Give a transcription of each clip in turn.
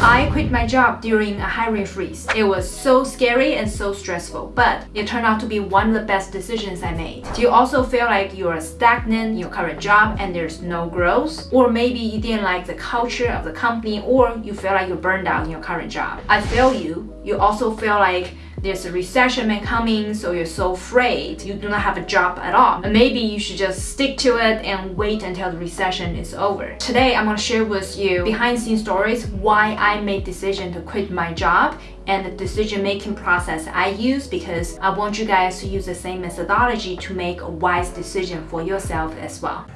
I quit my job during a hiring freeze. It was so scary and so stressful, but it turned out to be one of the best decisions I made. Do you also feel like you're stagnant in your current job and there's no growth? Or maybe you didn't like the culture of the company or you feel like you're burned out in your current job. I feel you. You also feel like there's a recession coming, so you're so afraid you do not have a job at all. Maybe you should just stick to it and wait until the recession is over. Today, I'm gonna share with you behind the scenes stories why I made decision to quit my job and the decision making process I use because I want you guys to use the same methodology to make a wise decision for yourself as well.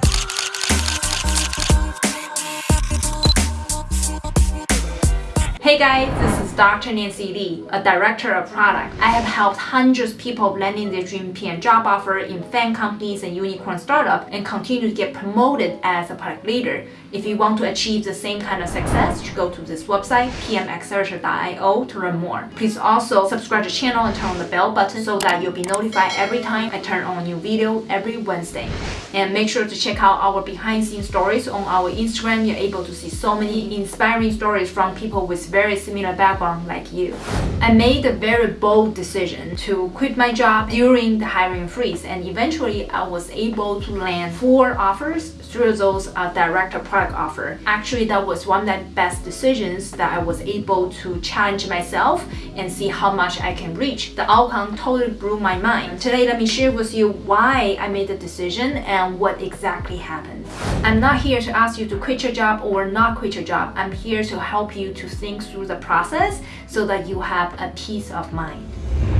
Hey guys, this is Dr. Nancy Li, a director of product. I have helped hundreds of people landing their dream PM job offer in FAANG companies and unicorn startup and continue to get promoted as a product leader. If you want to achieve the same kind of success, you go to this website, pmaccelerator.io to learn more. Please also subscribe to the channel and turn on the bell button so that you'll be notified every time I turn on a new video every Wednesday. And make sure to check out our behind the scenes stories on our Instagram. You're able to see so many inspiring stories from people with very similar background like you. I made a very bold decision to quit my job during the hiring freeze and eventually I was able to land four offers through those uh, direct offer. Actually, that was one of the best decisions that I was able to challenge myself and see how much I can reach. The outcome totally blew my mind. Today, let me share with you why I made the decision and what exactly happened. I'm not here to ask you to quit your job or not quit your job. I'm here to help you to think through the process so that you have a peace of mind.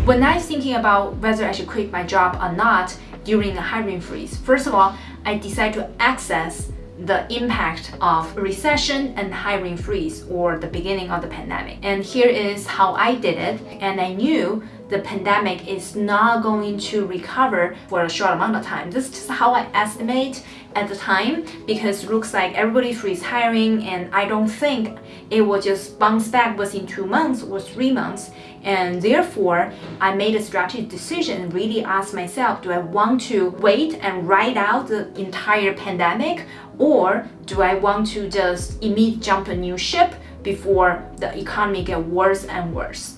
When I'm thinking about whether I should quit my job or not during the hiring freeze, first of all, I decided to access the impact of recession and hiring freeze or the beginning of the pandemic. And here is how I did it. And I knew the pandemic is not going to recover for a short amount of time. This is how I estimate at the time because it looks like everybody freeze hiring and I don't think it will just bounce back within two months or three months. And therefore, I made a strategic decision and really asked myself, do I want to wait and ride out the entire pandemic or do I want to just immediately jump a new ship before the economy get worse and worse?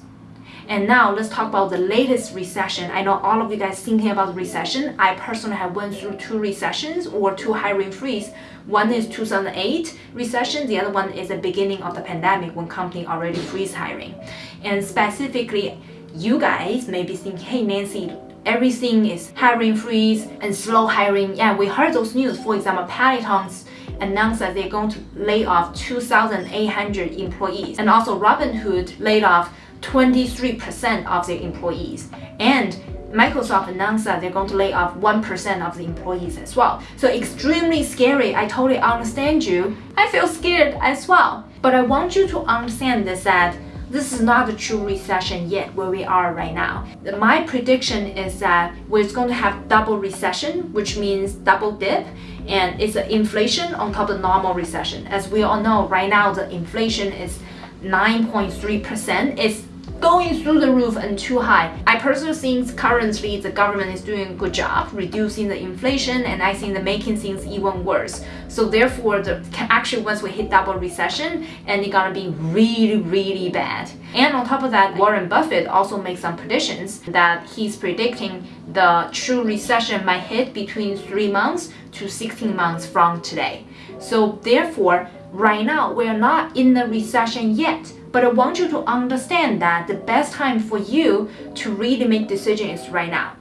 And now let's talk about the latest recession. I know all of you guys thinking about recession. I personally have went through two recessions or two hiring freeze. One is 2008 recession. The other one is the beginning of the pandemic when company already freeze hiring. And specifically, you guys may be thinking, hey Nancy, everything is hiring freeze and slow hiring. Yeah, we heard those news. For example, Peloton's announced that they're going to lay off 2,800 employees. And also Robinhood laid off 23% of their employees. And Microsoft announced that they're going to lay off 1% of the employees as well. So extremely scary. I totally understand you. I feel scared as well. But I want you to understand this that this is not a true recession yet where we are right now. My prediction is that we're going to have double recession, which means double dip, and it's an inflation on top of normal recession. As we all know, right now the inflation is 9.3%. It's going through the roof and too high. I personally think currently the government is doing a good job reducing the inflation and I think the making things even worse. So therefore, the actually once we hit double recession and it's gonna be really, really bad. And on top of that, Warren Buffett also makes some predictions that he's predicting the true recession might hit between three months to 16 months from today. So therefore, right now, we're not in the recession yet but I want you to understand that the best time for you to really make decisions is right now.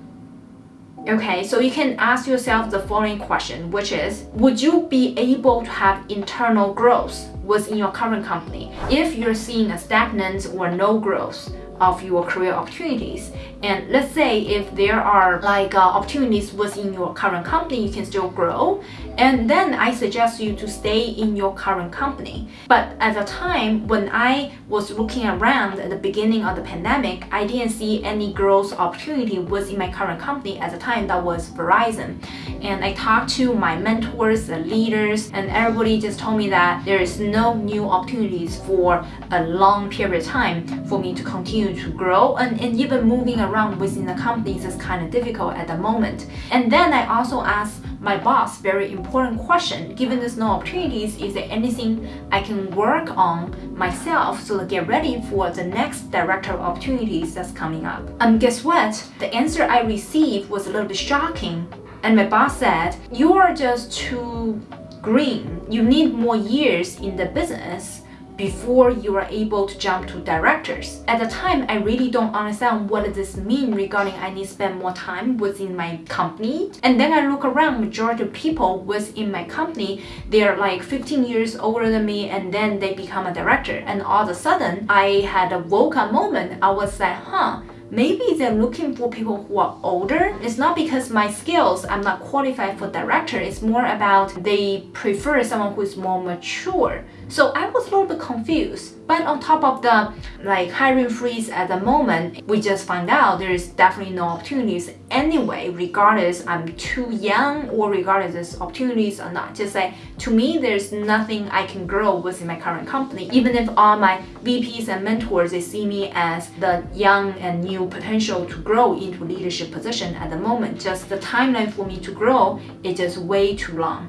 Okay, so you can ask yourself the following question, which is, would you be able to have internal growth within your current company if you're seeing a stagnant or no growth? of your career opportunities. And let's say if there are like uh, opportunities within your current company, you can still grow. And then I suggest you to stay in your current company. But at the time when I was looking around at the beginning of the pandemic, I didn't see any growth opportunity within my current company at the time that was Verizon. And I talked to my mentors, the leaders, and everybody just told me that there is no new opportunities for a long period of time for me to continue to grow and, and even moving around within the companies is kind of difficult at the moment. And then I also asked my boss very important question. Given there's no opportunities, is there anything I can work on myself to get ready for the next director opportunities that's coming up? And um, guess what? The answer I received was a little bit shocking. And my boss said, you are just too green. You need more years in the business before you are able to jump to directors. At the time, I really don't understand what does this mean regarding I need to spend more time within my company. And then I look around, majority of people within my company, they're like 15 years older than me and then they become a director. And all of a sudden, I had a woke up moment. I was like, huh, maybe they're looking for people who are older. It's not because my skills, I'm not qualified for director. It's more about they prefer someone who is more mature. So I was a little bit confused. But on top of the like hiring freeze at the moment, we just find out there is definitely no opportunities anyway, regardless I'm too young or regardless there's opportunities or not. Just like to me, there's nothing I can grow within my current company. Even if all my VPs and mentors they see me as the young and new potential to grow into leadership position at the moment, just the timeline for me to grow is just way too long.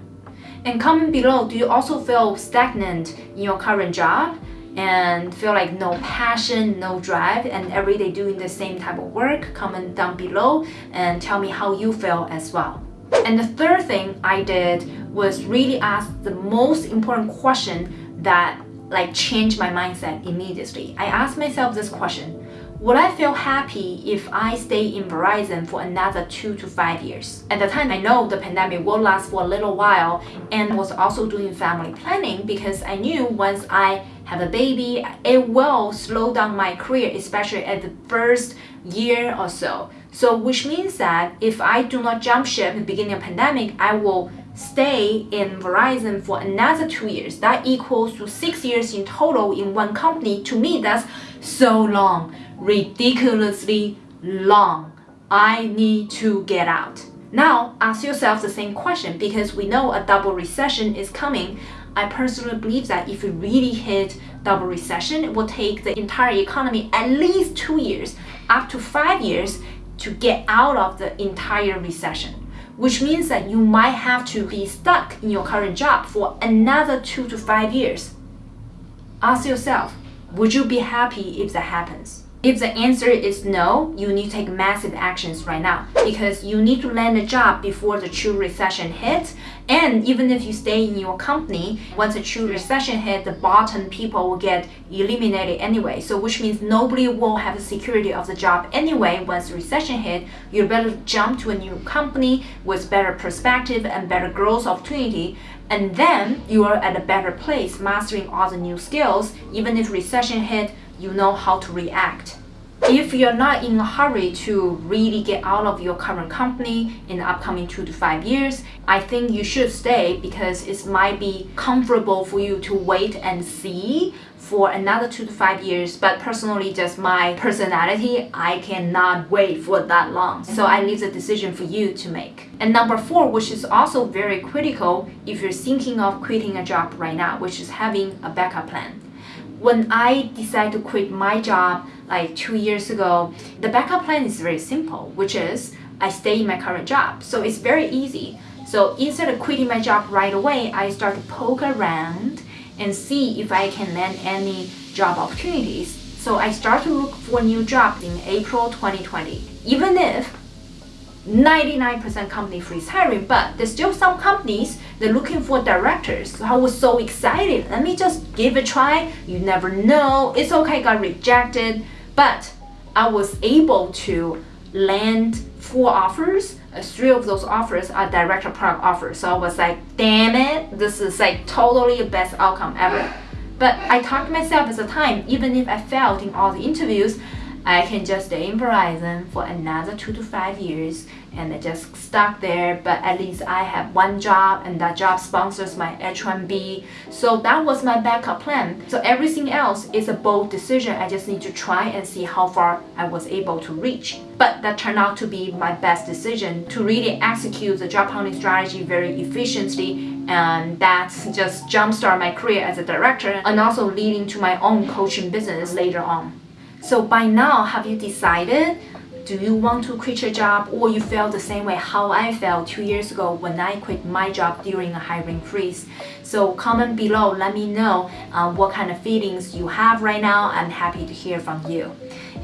And comment below, do you also feel stagnant in your current job? and feel like no passion, no drive, and every day doing the same type of work, comment down below and tell me how you feel as well. And the third thing I did was really ask the most important question that like changed my mindset immediately. I asked myself this question, would I feel happy if I stay in Verizon for another two to five years? At the time, I know the pandemic will last for a little while and was also doing family planning because I knew once I have a baby, it will slow down my career, especially at the first year or so. So which means that if I do not jump ship in the beginning of pandemic, I will stay in Verizon for another two years. That equals to six years in total in one company. To me, that's so long ridiculously long. I need to get out. Now, ask yourself the same question because we know a double recession is coming. I personally believe that if we really hit double recession, it will take the entire economy at least two years, up to five years to get out of the entire recession. Which means that you might have to be stuck in your current job for another two to five years. Ask yourself, would you be happy if that happens? If the answer is no, you need to take massive actions right now because you need to land a job before the true recession hits. And even if you stay in your company, once the true recession hits, the bottom people will get eliminated anyway. So which means nobody will have the security of the job anyway once the recession hit. You better jump to a new company with better perspective and better growth opportunity and then you are at a better place mastering all the new skills even if recession hit you know how to react. If you're not in a hurry to really get out of your current company in the upcoming two to five years, I think you should stay because it might be comfortable for you to wait and see for another two to five years. But personally, just my personality, I cannot wait for that long. So I leave the decision for you to make. And number four, which is also very critical if you're thinking of quitting a job right now, which is having a backup plan when I decided to quit my job like two years ago, the backup plan is very simple, which is I stay in my current job. So it's very easy. So instead of quitting my job right away, I start to poke around and see if I can land any job opportunities. So I start to look for new jobs in April 2020. Even if 99% company freeze hiring, but there's still some companies they're looking for directors. So I was so excited. Let me just give it a try. You never know. It's okay, got rejected, but I was able to land four offers. Uh, three of those offers are director product offers. So I was like, damn it, this is like totally the best outcome ever. But I talked to myself at the time, even if I failed in all the interviews, I can just in Verizon for another two to five years and just stuck there but at least I have one job and that job sponsors my H1B so that was my backup plan. So everything else is a bold decision. I just need to try and see how far I was able to reach. But that turned out to be my best decision to really execute the job hunting strategy very efficiently. And that just jumpstart my career as a director and also leading to my own coaching business later on. So by now, have you decided Do you want to quit your job or you felt the same way how I felt two years ago when I quit my job during a hiring freeze? So comment below, let me know uh, what kind of feelings you have right now. I'm happy to hear from you.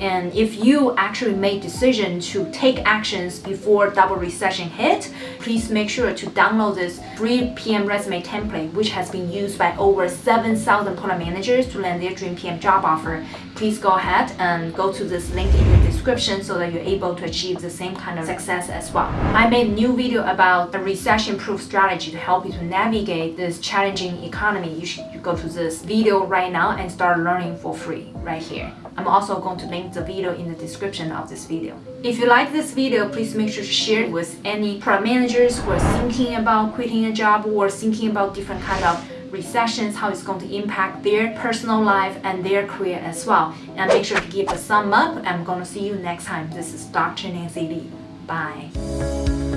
And if you actually made decision to take actions before double recession hit, please make sure to download this free PM resume template, which has been used by over 7,000 product managers to land their dream PM job offer. Please go ahead and go to this link in the description so that you're able to achieve the same kind of success as well. I made a new video about a recession-proof strategy to help you to navigate this challenging economy. You should go to this video right now and start learning for free right here. I'm also going to link the video in the description of this video. If you like this video, please make sure to share it with any product managers who are thinking about quitting a job or thinking about different kind of recessions, how it's going to impact their personal life and their career as well. And make sure to give a thumb up. I'm going to see you next time. This is Dr. Nancy Li. Bye.